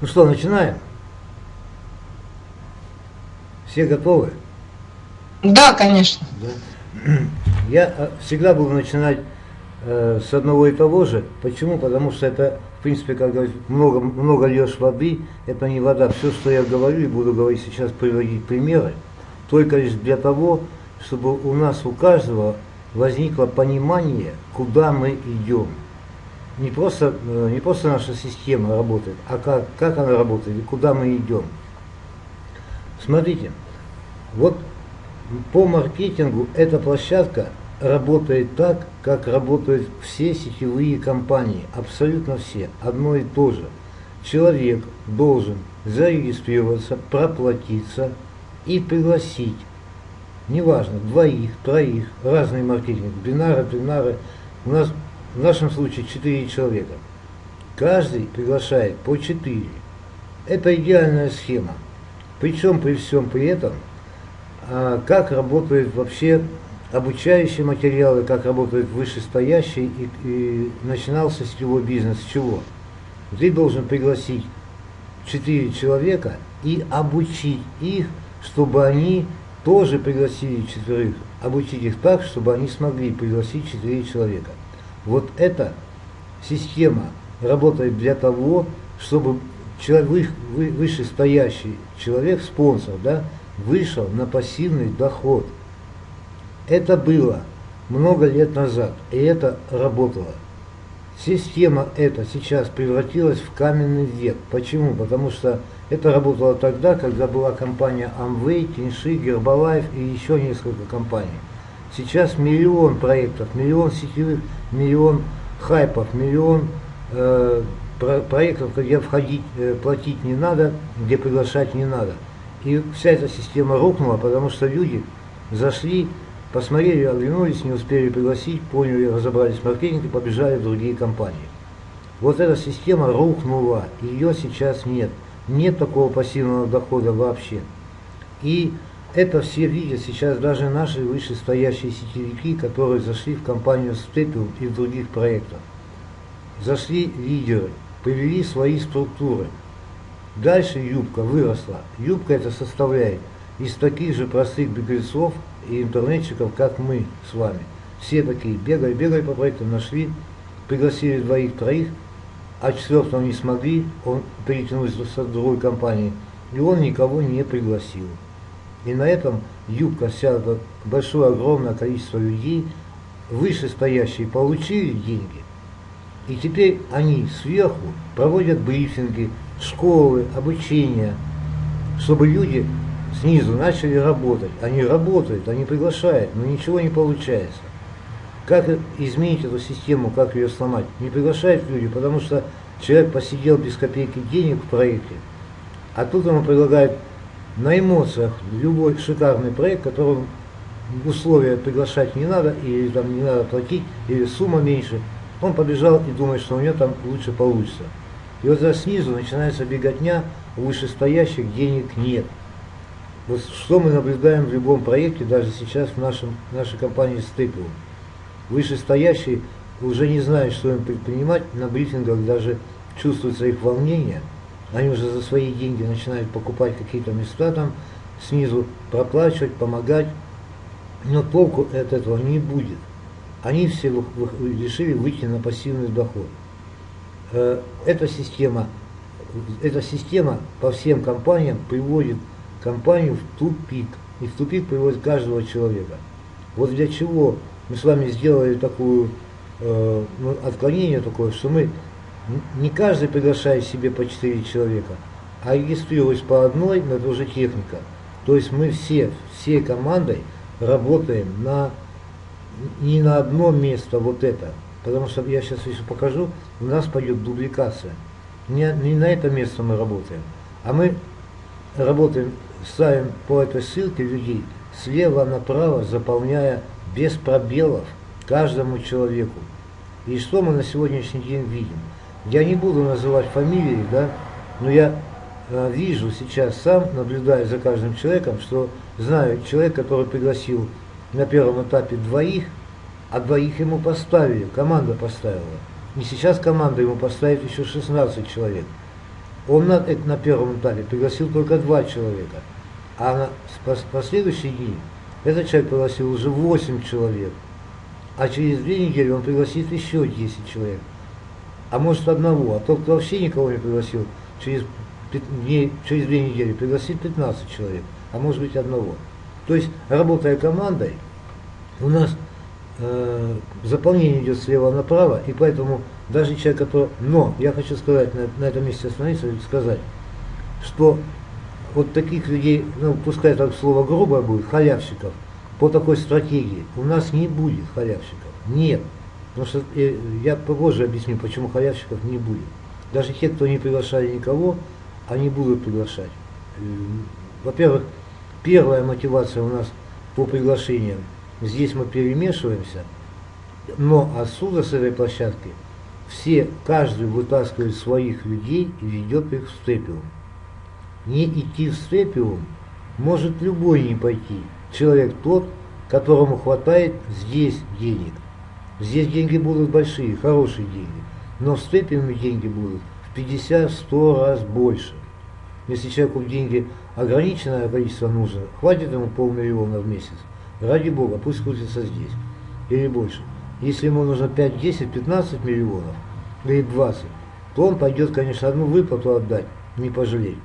Ну что, начинаем? Все готовы? Да, конечно. Да. Я э, всегда буду начинать э, с одного и того же. Почему? Потому что это, в принципе, как говорить, много, много льешь воды, это не вода. Все, что я говорю и буду говорить сейчас, приводить примеры, только лишь для того, чтобы у нас, у каждого возникло понимание, куда мы идем. Не просто, э, не просто наша система работает, а как, как она работает и куда мы идем. Смотрите, вот по маркетингу эта площадка работает так, как работают все сетевые компании, абсолютно все, одно и то же. Человек должен зарегистрироваться, проплатиться и пригласить, неважно, двоих, троих, разные маркетинг, бинары, бинары. У нас в нашем случае четыре человека. Каждый приглашает по четыре. Это идеальная схема. Причем при всем при этом, а, как работают вообще обучающие материалы, как работают вышестоящие, и, и начинался сетевой бизнес с чего? Ты должен пригласить четыре человека и обучить их, чтобы они тоже пригласили четверых, обучить их так, чтобы они смогли пригласить четыре человека. Вот эта система работает для того, чтобы человек, вышестоящий человек, спонсор, да, вышел на пассивный доход. Это было много лет назад, и это работало. Система эта сейчас превратилась в каменный век. Почему? Потому что это работало тогда, когда была компания Amway, Тиньши, Гербалайф и еще несколько компаний. Сейчас миллион проектов, миллион сетевых, миллион хайпов, миллион э, про проектов, где входить, э, платить не надо, где приглашать не надо. И вся эта система рухнула, потому что люди зашли, посмотрели, оглянулись, не успели пригласить, поняли, разобрались в маркетинге, побежали в другие компании. Вот эта система рухнула, ее сейчас нет. Нет такого пассивного дохода вообще. И это все видят сейчас даже наши вышестоящие сетевики, которые зашли в компанию Степел и в других проектах. Зашли лидеры, повели свои структуры. Дальше юбка выросла. Юбка это составляет из таких же простых беглецов и интернетчиков, как мы с вами. Все такие бегали, бегали по проектам, нашли, пригласили двоих-троих, а четвертого не смогли, он перетянулся с другой компании, и он никого не пригласил. И на этом юбка вся, большое, огромное количество людей, вышестоящие, получили деньги, и теперь они сверху проводят брифинги, школы, обучение, чтобы люди снизу начали работать. Они работают, они приглашают, но ничего не получается. Как изменить эту систему, как ее сломать? Не приглашают люди, потому что человек посидел без копейки денег в проекте, а тут ему предлагают на эмоциях любой шикарный проект, которым условия приглашать не надо, или там не надо платить, или сумма меньше – он побежал и думает, что у него там лучше получится. И вот снизу начинается беготня, вышестоящих денег нет. Вот что мы наблюдаем в любом проекте, даже сейчас в нашем, нашей компании Степел. Вышестоящие уже не знают, что им предпринимать, на брифингах даже чувствуется их волнение. Они уже за свои деньги начинают покупать какие-то места там, снизу проплачивать, помогать. Но толку от этого не будет они все решили выйти на пассивный доход. Э, эта система, эта система по всем компаниям приводит компанию в тупик. И в тупик приводит каждого человека. Вот для чего мы с вами сделали такое э, ну, отклонение такое, что мы не каждый приглашает себе по 4 человека, а регистрируясь по одной, но это уже техника. То есть мы все, всей командой работаем на не на одно место вот это, потому что я сейчас еще покажу, у нас пойдет дубликация. Не, не на это место мы работаем, а мы работаем, ставим по этой ссылке людей слева направо, заполняя без пробелов каждому человеку. И что мы на сегодняшний день видим? Я не буду называть фамилии, да, но я э, вижу сейчас сам, наблюдая за каждым человеком, что знаю человек, который пригласил на первом этапе двоих, а двоих ему поставили, команда поставила. И сейчас команда ему поставит еще 16 человек. Он на, на первом этапе пригласил только два человека, а на последующий день этот человек пригласил уже 8 человек, а через две недели он пригласит еще 10 человек, а может одного, а тот, кто вообще никого не пригласил, через, дней, через две недели пригласит 15 человек, а может быть одного. То есть, работая командой, у нас э, заполнение идет слева направо, и поэтому даже человек, который... Но я хочу сказать, на, на этом месте остановиться и сказать, что вот таких людей, ну пускай так слово грубое будет, халявщиков, по такой стратегии у нас не будет халявщиков. Нет. Что э, я попозже объясню, почему халявщиков не будет. Даже те, кто не приглашали никого, они будут приглашать. Э, во-первых, первая мотивация у нас по приглашениям. Здесь мы перемешиваемся, но отсюда, с этой площадки, все, каждый вытаскивает своих людей и ведет их в степиум. Не идти в степиум может любой не пойти. Человек тот, которому хватает здесь денег. Здесь деньги будут большие, хорошие деньги. Но в степиуме деньги будут в 50-100 раз больше. Если человеку деньги ограниченное количество нужно, хватит ему полмиллиона в месяц. Ради Бога, пусть крутится здесь. Или больше. Если ему нужно 5, 10, 15 миллионов, или 20, то он пойдет, конечно, одну выплату отдать, не пожалеть.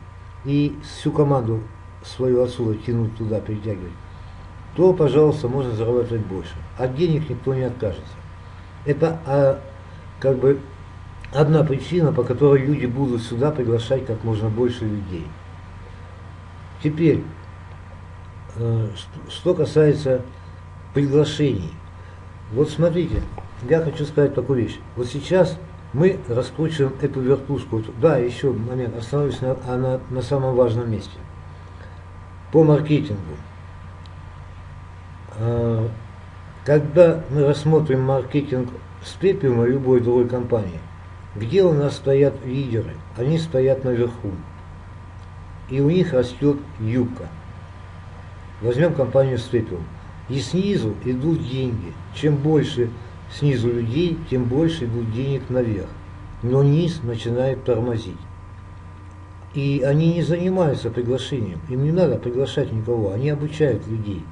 И всю команду свою отсюда тянуть туда, перетягивать. То, пожалуйста, можно зарабатывать больше. От денег никто не откажется. Это а, как бы одна причина, по которой люди будут сюда приглашать как можно больше людей. Теперь, э, что касается приглашений. Вот смотрите, я хочу сказать такую вещь. Вот сейчас мы раскручиваем эту вертушку. Да, еще момент, остановлюсь на, на, на самом важном месте. По маркетингу. Когда мы рассмотрим маркетинг Спепиума любой другой компании, где у нас стоят лидеры? Они стоят наверху. И у них растет юбка. Возьмем компанию Спепиум. И снизу идут деньги. Чем больше снизу людей, тем больше идут денег наверх. Но низ начинает тормозить. И они не занимаются приглашением. Им не надо приглашать никого. Они обучают людей.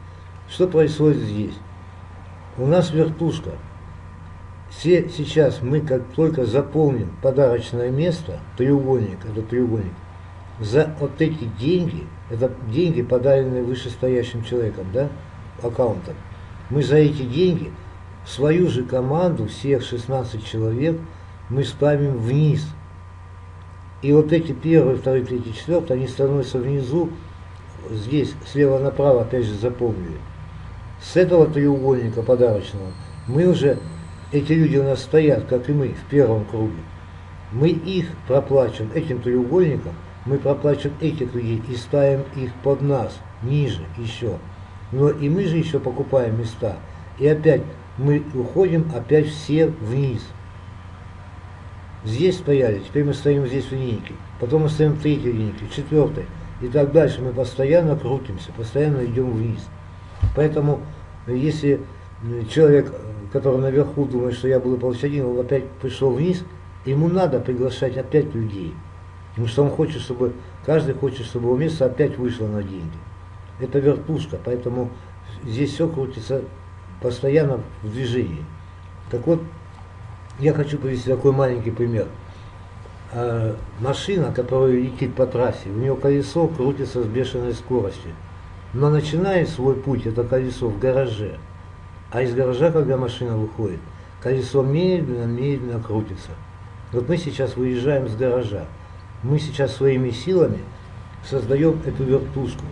Что происходит здесь? У нас вертушка. Все сейчас мы как только заполним подарочное место, треугольник, это треугольник, за вот эти деньги, это деньги, подаренные вышестоящим человеком, да, аккаунтом, мы за эти деньги свою же команду, всех 16 человек, мы ставим вниз. И вот эти первые, вторые, третий, четвертый, они становятся внизу, здесь, слева направо, опять же, запомнили. С этого треугольника подарочного мы уже, эти люди у нас стоят, как и мы, в первом круге. Мы их проплачем, этим треугольником, мы проплачем этих людей и ставим их под нас, ниже еще. Но и мы же еще покупаем места. И опять мы уходим опять все вниз. Здесь стояли, теперь мы стоим здесь в линейке. Потом мы стоим в третьей линейке, в четвертой. И так дальше мы постоянно крутимся, постоянно идем вниз. Поэтому, если человек, который наверху думает, что я буду получать деньги, он опять пришел вниз, ему надо приглашать опять людей. Потому что он хочет, чтобы, каждый хочет, чтобы его место опять вышло на деньги. Это вертушка, поэтому здесь все крутится постоянно в движении. Так вот, я хочу привести такой маленький пример. А, машина, которая летит по трассе, у нее колесо крутится с бешеной скоростью. Но начинает свой путь это колесо в гараже. А из гаража, когда машина выходит, колесо медленно-медленно крутится. Вот мы сейчас выезжаем с гаража. Мы сейчас своими силами создаем эту вертушку.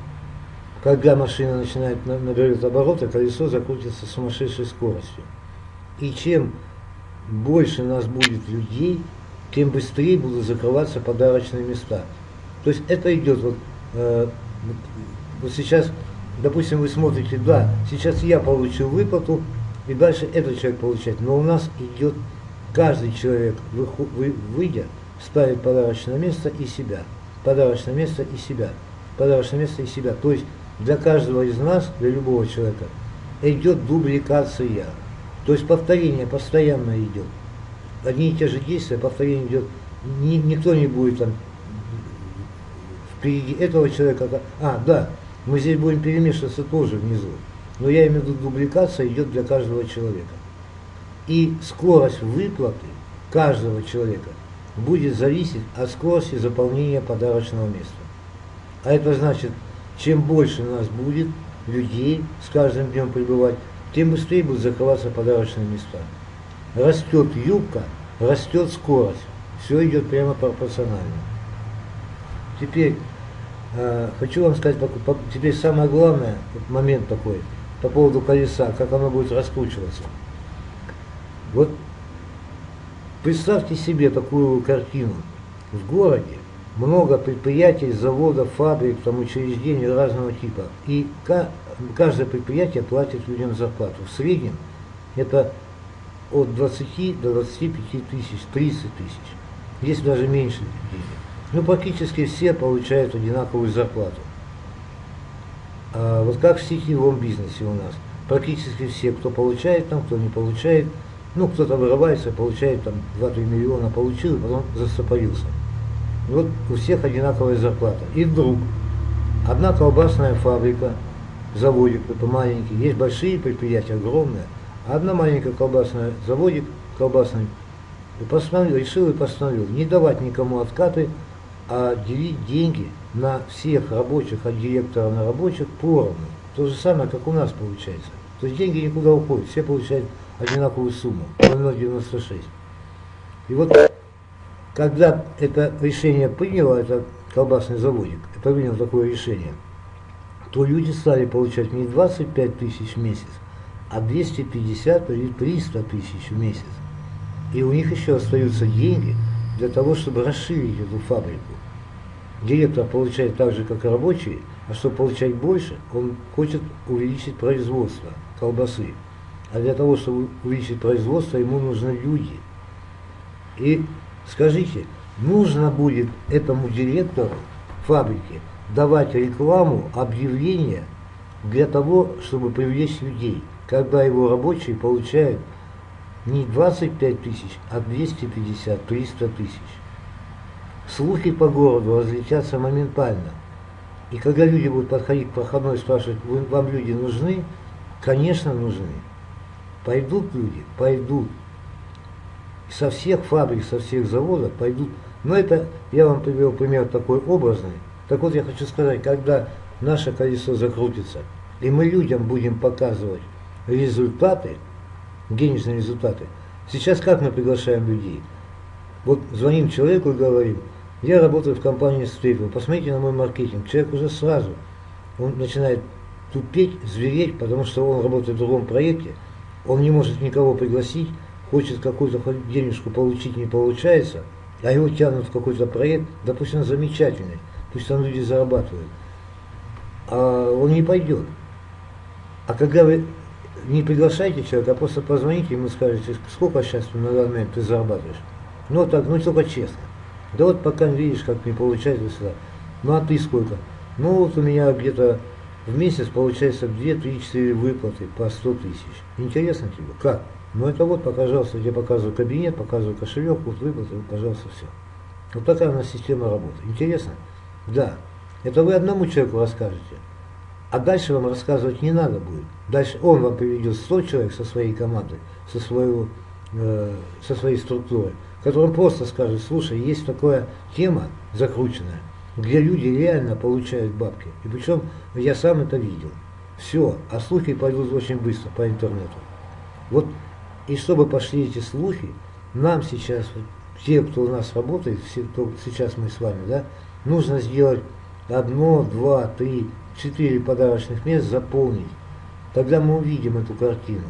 Когда машина начинает набирать обороты, колесо закрутится с сумасшедшей скоростью. И чем больше нас будет людей, тем быстрее будут закрываться подарочные места. То есть это идет вот, э, вот сейчас, допустим, вы смотрите, да, сейчас я получу выплату, и дальше этот человек получает. Но у нас идет каждый человек, вы, вы, выйдя, ставит подарочное место и себя. Подарочное место и себя. Подарочное место и себя. То есть для каждого из нас, для любого человека, идет дубликация. То есть повторение постоянно идет. Одни и те же действия, повторение идет. Ни, никто не будет там впереди этого человека. А, да, мы здесь будем перемешиваться тоже внизу. Но я имею в виду, дубликация идет для каждого человека. И скорость выплаты каждого человека будет зависеть от скорости заполнения подарочного места. А это значит, чем больше у нас будет людей с каждым днем прибывать, тем быстрее будут закрываться подарочные места. Растет юбка, растет скорость. Все идет прямо пропорционально. Теперь хочу вам сказать, теперь самое главное, момент такой, по поводу колеса, как оно будет раскручиваться. Вот представьте себе такую картину. В городе много предприятий, заводов, фабрик, там, учреждений разного типа. И каждое предприятие платит людям зарплату. В среднем это от 20 до 25 тысяч, 30 тысяч. Есть даже меньше денег. Ну, практически все получают одинаковую зарплату. А вот как в сетевом бизнесе у нас. Практически все, кто получает там, кто не получает, ну, кто-то вырывается, получает там 2-3 миллиона, получил, и потом застопорился. Вот у всех одинаковая зарплата. И вдруг одна колбасная фабрика, заводик это маленький, есть большие предприятия, огромные, а одна маленькая колбасная заводик колбасный и постановил, решил и постановил не давать никому откаты, а делить деньги на всех рабочих, от директора на рабочих поровну. То же самое, как у нас получается. То есть деньги никуда уходят, все получают одинаковую сумму, 0,96. И вот когда это решение приняло, это колбасный заводик, это принял такое решение, то люди стали получать не 25 тысяч в месяц, а 250 или 300 тысяч в месяц. И у них еще остаются деньги для того, чтобы расширить эту фабрику. Директор получает так же, как и рабочие, а чтобы получать больше, он хочет увеличить производство колбасы. А для того, чтобы увеличить производство, ему нужны люди. И Скажите, нужно будет этому директору фабрики давать рекламу, объявления для того, чтобы привлечь людей, когда его рабочие получают не 25 тысяч, а 250, 300 тысяч. Слухи по городу разлетятся моментально. И когда люди будут подходить к проходной и спрашивать, вам люди нужны? Конечно, нужны. Пойдут люди? Пойдут со всех фабрик, со всех заводов пойдут. Но это, я вам привел пример такой образный. Так вот, я хочу сказать, когда наше колесо закрутится, и мы людям будем показывать результаты, денежные результаты. Сейчас как мы приглашаем людей? Вот звоним человеку и говорим, я работаю в компании Стрипл, посмотрите на мой маркетинг. Человек уже сразу, он начинает тупеть, звереть, потому что он работает в другом проекте, он не может никого пригласить, хочет какую-то денежку получить, не получается, а его тянут в какой-то проект, да пусть он замечательный, пусть там люди зарабатывают, а он не пойдет. А когда вы не приглашаете человека, а просто позвоните ему скажете, сколько сейчас на данный момент ты зарабатываешь. Ну так, ну только честно. Да вот пока видишь, как не получается сюда. Ну а ты сколько? Ну вот у меня где-то в месяц получается 2, 3, 4 выплаты по 100 тысяч. Интересно тебе? Как? Ну это вот, пожалуйста, я показываю кабинет, показываю кошелек, вот выплаты, пожалуйста, все. Вот такая у нас система работы. Интересно? Да. Это вы одному человеку расскажете. А дальше вам рассказывать не надо будет. Дальше он вам приведет 100 человек со своей командой, со, своего, э, со своей структурой, которым просто скажет, слушай, есть такая тема закрученная, где люди реально получают бабки. И причем я сам это видел. Все, а слухи пойдут очень быстро по интернету. Вот и чтобы пошли эти слухи, нам сейчас, те, кто у нас работает, все, кто сейчас мы с вами, да, нужно сделать одно, два, три, четыре подарочных мест заполнить. Тогда мы увидим эту картину.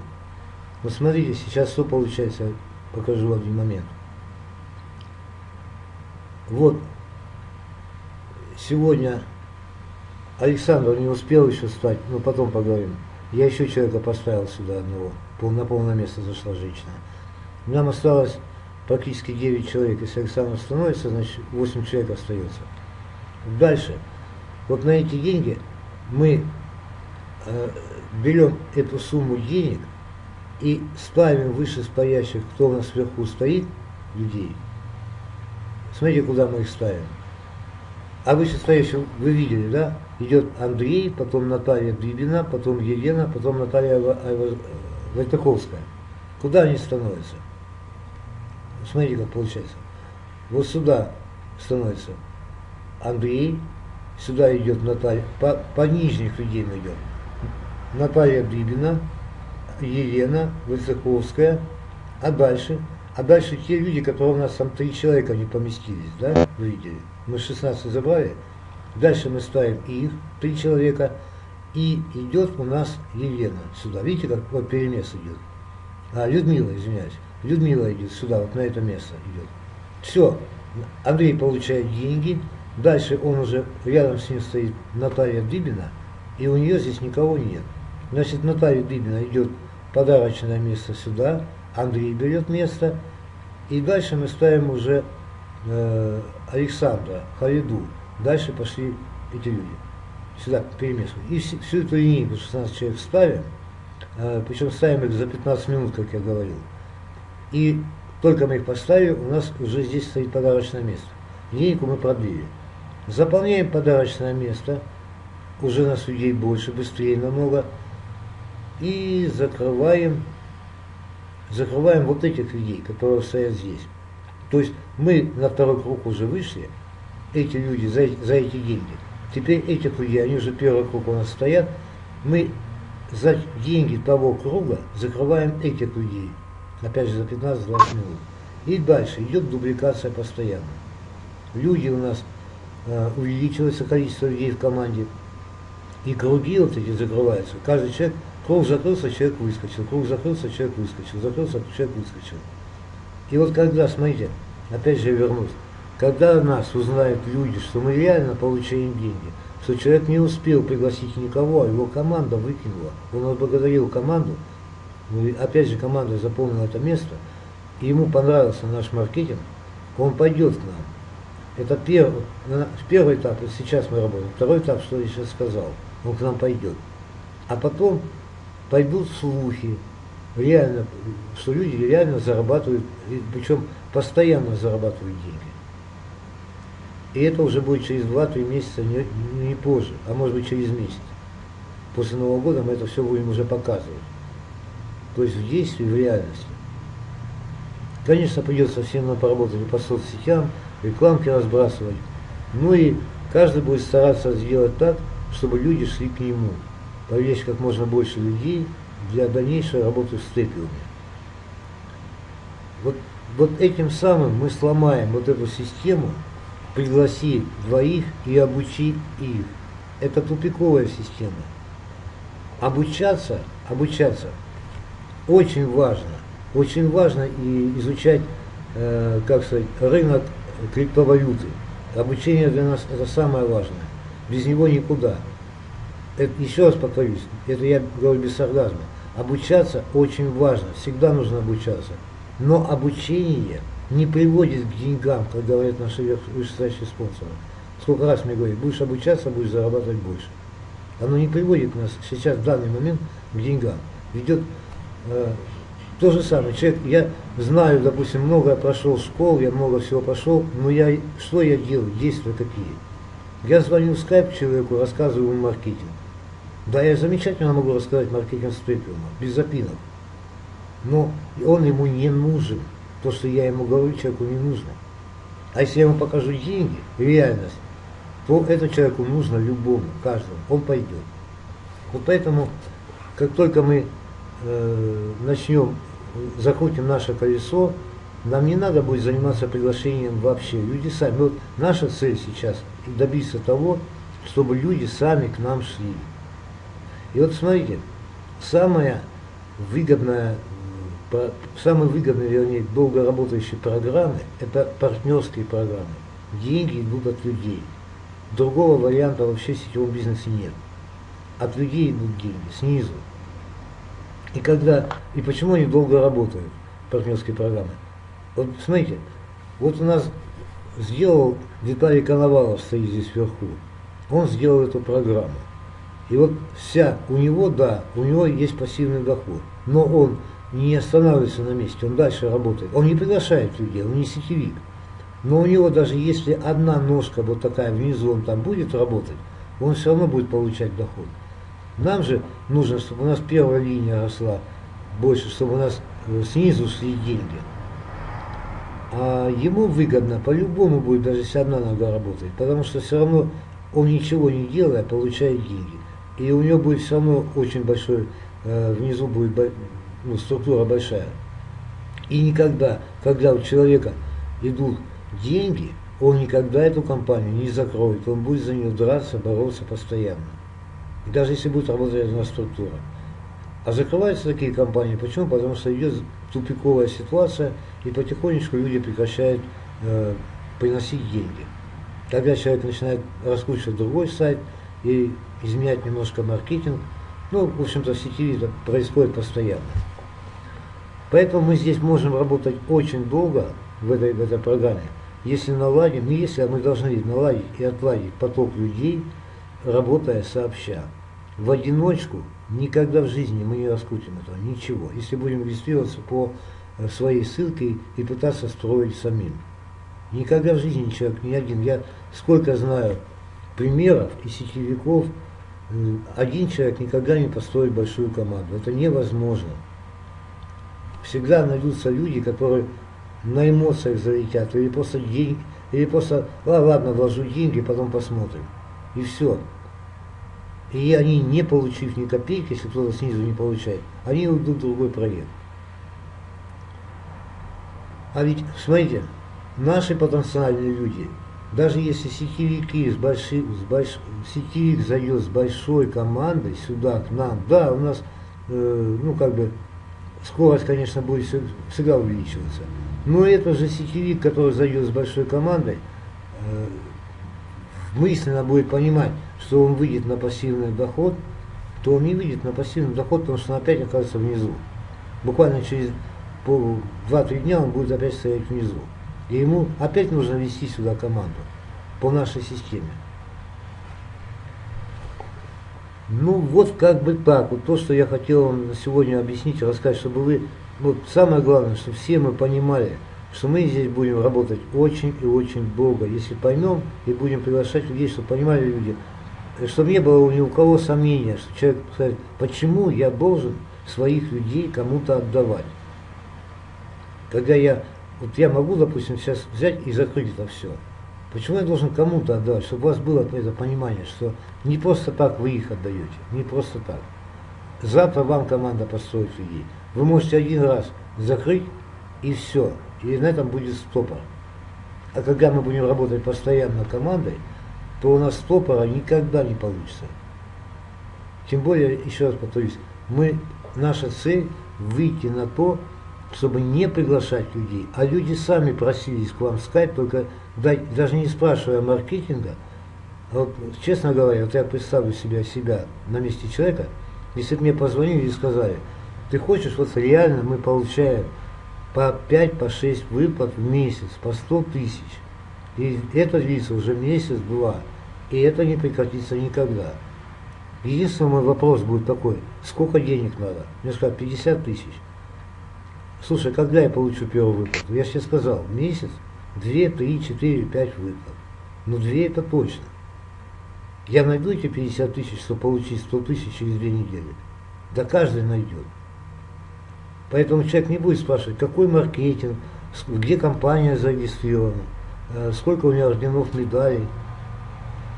Вот смотрите, сейчас что получается, покажу один момент. Вот, сегодня Александр не успел еще встать, но потом поговорим. Я еще человека поставил сюда одного на полное место зашла женщина. Нам осталось практически 9 человек. Если Александр становится, значит 8 человек остается. Дальше. Вот на эти деньги мы э, берем эту сумму денег и ставим выше стоящих, кто у нас сверху стоит, людей. Смотрите, куда мы их ставим. А вы стоящего, вы видели, да? Идет Андрей, потом Наталья Дыбина, потом Елена, потом Наталья Войтаховская. Куда они становятся? Смотрите, как получается. Вот сюда становится Андрей, сюда идет Наталья, по, по нижних людей мы идем. Наталья Дыбина, Елена Высоковская, а дальше, а дальше те люди, которые у нас там три человека не поместились, да, вы видели? Мы 16 забрали, дальше мы ставим их, три человека, и идет у нас Елена сюда. Видите, как вот перемес идет? А, Людмила, извиняюсь. Людмила идет сюда, вот на это место идет. Все, Андрей получает деньги, дальше он уже, рядом с ним стоит Наталья Дыбина, и у нее здесь никого нет. Значит, Наталья Дыбина идет подарочное место сюда, Андрей берет место, и дальше мы ставим уже э, Александра, Халиду. Дальше пошли эти люди. Сюда перемешиваем. И всю, всю эту линейку 16 человек ставим, э, причем ставим их за 15 минут, как я говорил. И только мы их поставили, у нас уже здесь стоит подарочное место. Линейку мы продлили. Заполняем подарочное место, уже нас людей больше, быстрее намного. И закрываем, закрываем вот этих людей, которые стоят здесь. То есть мы на второй круг уже вышли, эти люди за, за эти деньги. Теперь этих людей, они уже первый круг у нас стоят, мы за деньги того круга закрываем этих людей опять же за 15-20 минут. И дальше идет дубликация постоянно. Люди у нас э, увеличивается количество людей в команде, и круги вот эти закрываются. Каждый человек, круг закрылся, человек выскочил, круг закрылся, человек выскочил, закрылся, человек выскочил. И вот когда, смотрите, опять же вернусь, когда нас узнают люди, что мы реально получаем деньги, что человек не успел пригласить никого, а его команда выкинула, он отблагодарил команду, ну, опять же, команда заполнила это место, и ему понравился наш маркетинг, он пойдет к нам. Это первый, первый этап, сейчас мы работаем. Второй этап, что я сейчас сказал, он к нам пойдет. А потом пойдут слухи, реально, что люди реально зарабатывают, причем постоянно зарабатывают деньги. И это уже будет через 2-3 месяца, не, не позже, а может быть через месяц. После Нового года мы это все будем уже показывать то есть в действии, в реальности. Конечно, придется всем нам поработать по соцсетям, рекламки разбрасывать. Ну и каждый будет стараться сделать так, чтобы люди шли к нему. Привлечь как можно больше людей для дальнейшей работы с степиуме. Вот, вот этим самым мы сломаем вот эту систему, пригласи двоих и обучи их. Это тупиковая система. Обучаться, обучаться очень важно, очень важно и изучать, э, как сказать, рынок криптовалюты. Обучение для нас это самое важное. Без него никуда. Это, еще раз повторюсь, это я говорю без сарказма. Обучаться очень важно, всегда нужно обучаться. Но обучение не приводит к деньгам, как говорят наши вышестоящие спонсоры. Сколько раз мне говорят, будешь обучаться, будешь зарабатывать больше. Оно не приводит нас сейчас в данный момент к деньгам. Ведет Э, то же самое, человек, я знаю, допустим, много прошел школ, я много всего прошел, но я, что я делаю, действия какие? Я звоню в скайп человеку, рассказываю ему маркетинг. Да, я замечательно могу рассказать маркетинг степиума, без запинок. Но он ему не нужен. То, что я ему говорю, человеку не нужно. А если я ему покажу деньги, реальность, то это человеку нужно любому, каждому, он пойдет. Вот поэтому, как только мы э, начнем, закрутим наше колесо, нам не надо будет заниматься приглашением вообще. Люди сами. Вот наша цель сейчас добиться того, чтобы люди сами к нам шли. И вот смотрите, самая выгодная, самые выгодные, вернее, долго работающие программы, это партнерские программы. Деньги идут от людей. Другого варианта вообще в сетевом бизнесе нет. От людей идут деньги, снизу. И когда, и почему они долго работают, партнерские программы? Вот смотрите, вот у нас сделал Виталий Коновалов стоит здесь вверху. Он сделал эту программу. И вот вся, у него, да, у него есть пассивный доход. Но он не останавливается на месте, он дальше работает. Он не приглашает людей, он не сетевик. Но у него даже если одна ножка вот такая внизу, он там будет работать, он все равно будет получать доход. Нам же нужно, чтобы у нас первая линия росла больше, чтобы у нас э, снизу шли деньги. А ему выгодно, по-любому будет, даже если одна нога работает, потому что все равно он ничего не делая, получает деньги. И у него будет все равно очень большой, э, внизу будет ну, структура большая. И никогда, когда у человека идут деньги, он никогда эту компанию не закроет, он будет за нее драться, бороться постоянно. И даже если будет работать одна структура. А закрываются такие компании, почему? Потому что идет тупиковая ситуация, и потихонечку люди прекращают э, приносить деньги. Тогда человек начинает раскручивать другой сайт и изменять немножко маркетинг. Ну, в общем-то, в сети это происходит постоянно. Поэтому мы здесь можем работать очень долго в этой, в этой программе. Если наладим, не если, мы должны наладить и отладить поток людей, работая сообща. В одиночку никогда в жизни мы не раскрутим этого, ничего. Если будем регистрироваться по э, своей ссылке и пытаться строить самим. Никогда в жизни человек ни один. Я сколько знаю примеров и сетевиков, э, один человек никогда не построит большую команду. Это невозможно. Всегда найдутся люди, которые на эмоциях залетят, или просто деньги, или просто, а, ладно, вложу деньги, потом посмотрим. И все. И они, не получив ни копейки, если кто-то снизу не получает, они уйдут в другой проект. А ведь, смотрите, наши потенциальные люди, даже если сетевики с большой, с больш, сетевик зайдет с большой командой сюда, к нам, да, у нас, э, ну, как бы, скорость, конечно, будет всегда увеличиваться. Но это же сетевик, который зайдет с большой командой, э, мысленно будет понимать, что он выйдет на пассивный доход, то он не выйдет на пассивный доход, потому что он опять окажется внизу. Буквально через 2-3 дня он будет опять стоять внизу. И ему опять нужно вести сюда команду по нашей системе. Ну вот как бы так, вот то, что я хотел вам сегодня объяснить, рассказать, чтобы вы, вот самое главное, чтобы все мы понимали, что мы здесь будем работать очень и очень долго, если поймем и будем приглашать людей, чтобы понимали люди, чтобы не было ни у кого сомнения, что человек сказать, почему я должен своих людей кому-то отдавать. Когда я, вот я могу, допустим, сейчас взять и закрыть это все. Почему я должен кому-то отдавать, чтобы у вас было это понимание, что не просто так вы их отдаете, не просто так. Завтра вам команда построит людей. Вы можете один раз закрыть и все. И на этом будет стопор. А когда мы будем работать постоянно командой, то у нас стопора никогда не получится. Тем более, еще раз повторюсь, мы, наша цель выйти на то, чтобы не приглашать людей, а люди сами просились к вам сказать, только даже не спрашивая маркетинга, вот, честно говоря, вот я представлю себя, себя на месте человека, если бы мне позвонили и сказали, ты хочешь, вот реально мы получаем по 5, по 6 выплат в месяц, по 100 тысяч. И это длится уже месяц-два. И это не прекратится никогда. Единственный мой вопрос будет такой, сколько денег надо? Мне сказали, 50 тысяч. Слушай, когда я получу первую выплату? Я тебе сказал, месяц, 2, 3, 4, 5 выплат. Ну, 2 это точно. Я найду эти 50 тысяч, чтобы получить 100 тысяч через две недели. Да каждый найдет. Поэтому человек не будет спрашивать, какой маркетинг, где компания зарегистрирована, э, сколько у меня орденов медалей.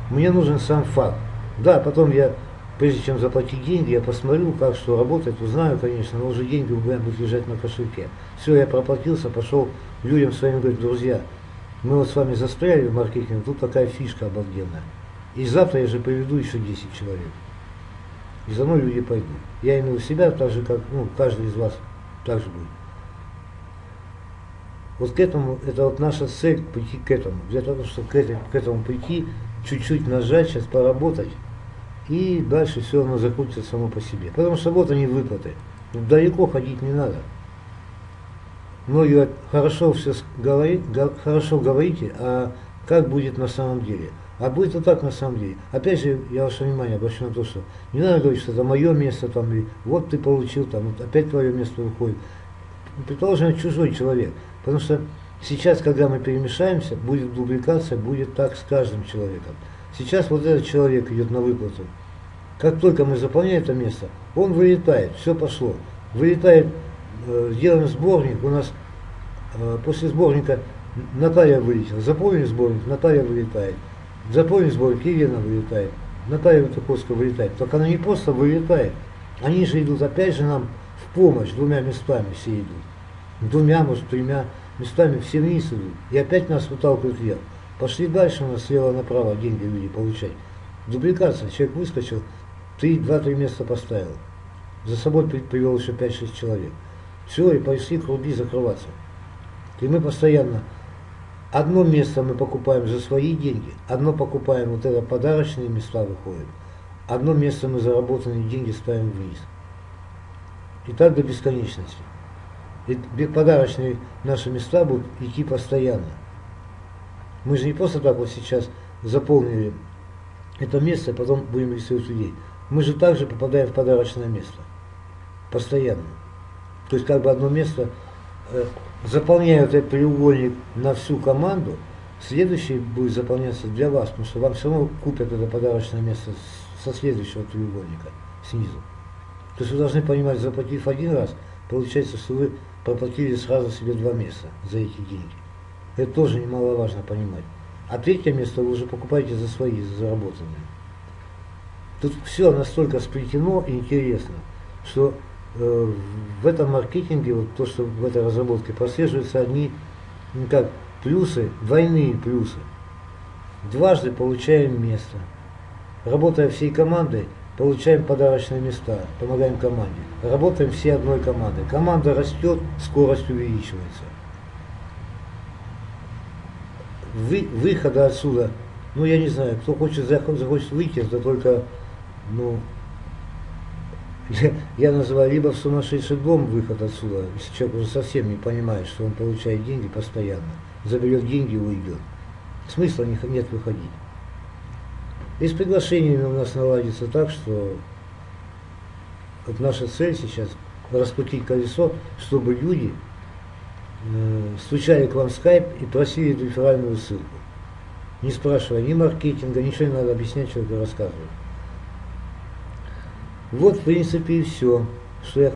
Мне нужен сам факт. Да, потом я, прежде чем заплатить деньги, я посмотрю, как что работает, узнаю, конечно, но уже деньги у меня будут лежать на кошельке. Все, я проплатился, пошел людям своим говорить, друзья, мы вот с вами застряли в маркетинге, тут такая фишка обалденная. И завтра я же приведу еще 10 человек. И за мной люди пойдут. Я имею в себя так же, как ну, каждый из вас так же будет. Вот к этому, это вот наша цель, пойти к этому. Для того, чтобы к этому прийти, чуть-чуть нажать, сейчас поработать, и дальше все равно закрутится само по себе. Потому что вот они выплаты. Далеко ходить не надо. Многие хорошо все говорит, хорошо говорите, а как будет на самом деле? А будет вот так на самом деле. Опять же, я ваше внимание обращу на то, что не надо говорить, что это мое место, там, и вот ты получил, там, вот опять твое место выходит. Предположим, чужой человек. Потому что Сейчас, когда мы перемешаемся, будет дубликация, будет так с каждым человеком. Сейчас вот этот человек идет на выплату. Как только мы заполняем это место, он вылетает, все пошло. Вылетает, э, делаем сборник, у нас э, после сборника Наталья вылетела, заполнили сборник, Наталья вылетает. Заполнили сборник, Елена вылетает. Наталья Ватаковская вылетает. Только она не просто вылетает, они же идут опять же нам в помощь, двумя местами все идут. Двумя, может, тремя местами все вниз идут. И опять нас выталкивают вверх. Пошли дальше, у нас слева направо деньги люди получать. Дубликация, человек выскочил, ты два-три места поставил. За собой привел еще 5-6 человек. Все, и пошли круги закрываться. И мы постоянно, одно место мы покупаем за свои деньги, одно покупаем, вот это подарочные места выходят, одно место мы заработанные деньги ставим вниз. И так до бесконечности. И подарочные наши места будут идти постоянно. Мы же не просто так вот сейчас заполнили это место, а потом будем рисовать людей. Мы же также попадаем в подарочное место. Постоянно. То есть как бы одно место, э, заполняют этот треугольник на всю команду, следующий будет заполняться для вас, потому что вам все равно купят это подарочное место со следующего треугольника снизу. То есть вы должны понимать, заплатив один раз, получается, что вы проплатили сразу себе два места за эти деньги. Это тоже немаловажно понимать. А третье место вы уже покупаете за свои, за заработанные. Тут все настолько сплетено и интересно, что э, в этом маркетинге, вот то, что в этой разработке прослеживаются одни, ну как, плюсы, двойные плюсы. Дважды получаем место. Работая всей командой, получаем подарочные места, помогаем команде. Работаем все одной командой. Команда растет, скорость увеличивается. Вы, выхода отсюда, ну я не знаю, кто хочет, захочет выйти, это только, ну, я, я называю либо в сумасшедший дом выход отсюда, если человек уже совсем не понимает, что он получает деньги постоянно, заберет деньги и уйдет. Смысла нет выходить. И с приглашениями у нас наладится так, что вот наша цель сейчас раскрутить колесо, чтобы люди стучали к вам в скайп и просили реферальную ссылку. Не спрашивая ни маркетинга, ничего не надо объяснять, человеку рассказывать. Вот, в принципе, и все, что я